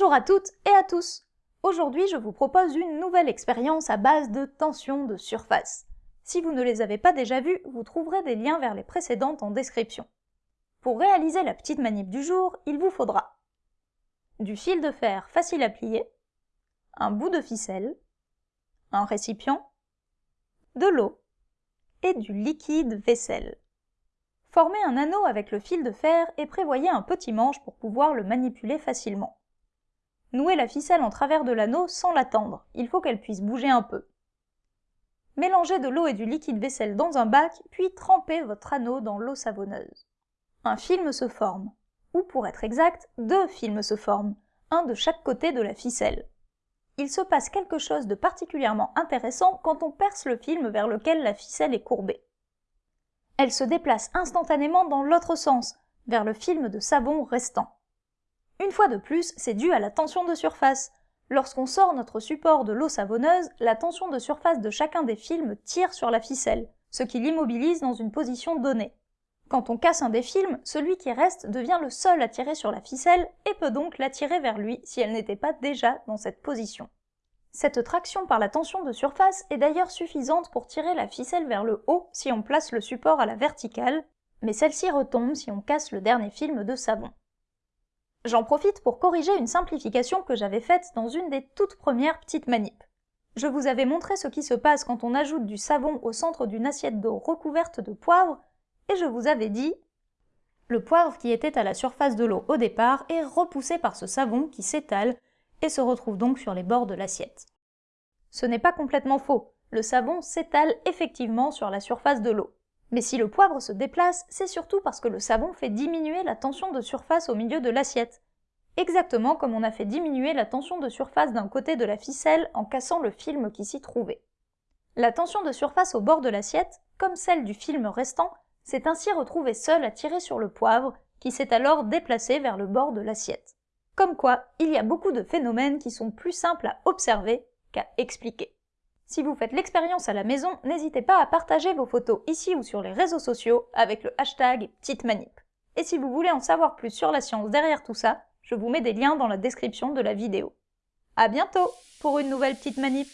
Bonjour à toutes et à tous Aujourd'hui, je vous propose une nouvelle expérience à base de tension de surface. Si vous ne les avez pas déjà vues, vous trouverez des liens vers les précédentes en description. Pour réaliser la petite manip du jour, il vous faudra du fil de fer facile à plier, un bout de ficelle, un récipient, de l'eau et du liquide vaisselle. Formez un anneau avec le fil de fer et prévoyez un petit manche pour pouvoir le manipuler facilement. Nouez la ficelle en travers de l'anneau sans l'attendre, il faut qu'elle puisse bouger un peu. Mélangez de l'eau et du liquide vaisselle dans un bac, puis trempez votre anneau dans l'eau savonneuse. Un film se forme, ou pour être exact, deux films se forment, un de chaque côté de la ficelle. Il se passe quelque chose de particulièrement intéressant quand on perce le film vers lequel la ficelle est courbée. Elle se déplace instantanément dans l'autre sens, vers le film de savon restant. Une fois de plus, c'est dû à la tension de surface. Lorsqu'on sort notre support de l'eau savonneuse, la tension de surface de chacun des films tire sur la ficelle, ce qui l'immobilise dans une position donnée. Quand on casse un des films, celui qui reste devient le seul à tirer sur la ficelle et peut donc l'attirer vers lui si elle n'était pas déjà dans cette position. Cette traction par la tension de surface est d'ailleurs suffisante pour tirer la ficelle vers le haut si on place le support à la verticale, mais celle-ci retombe si on casse le dernier film de savon. J'en profite pour corriger une simplification que j'avais faite dans une des toutes premières petites manips. Je vous avais montré ce qui se passe quand on ajoute du savon au centre d'une assiette d'eau recouverte de poivre, et je vous avais dit le poivre qui était à la surface de l'eau au départ est repoussé par ce savon qui s'étale et se retrouve donc sur les bords de l'assiette. Ce n'est pas complètement faux, le savon s'étale effectivement sur la surface de l'eau. Mais si le poivre se déplace, c'est surtout parce que le savon fait diminuer la tension de surface au milieu de l'assiette. Exactement comme on a fait diminuer la tension de surface d'un côté de la ficelle en cassant le film qui s'y trouvait. La tension de surface au bord de l'assiette, comme celle du film restant, s'est ainsi retrouvée seule à tirer sur le poivre, qui s'est alors déplacé vers le bord de l'assiette. Comme quoi, il y a beaucoup de phénomènes qui sont plus simples à observer qu'à expliquer. Si vous faites l'expérience à la maison, n'hésitez pas à partager vos photos ici ou sur les réseaux sociaux avec le hashtag Petite Manip. Et si vous voulez en savoir plus sur la science derrière tout ça, je vous mets des liens dans la description de la vidéo. À bientôt pour une nouvelle Petite Manip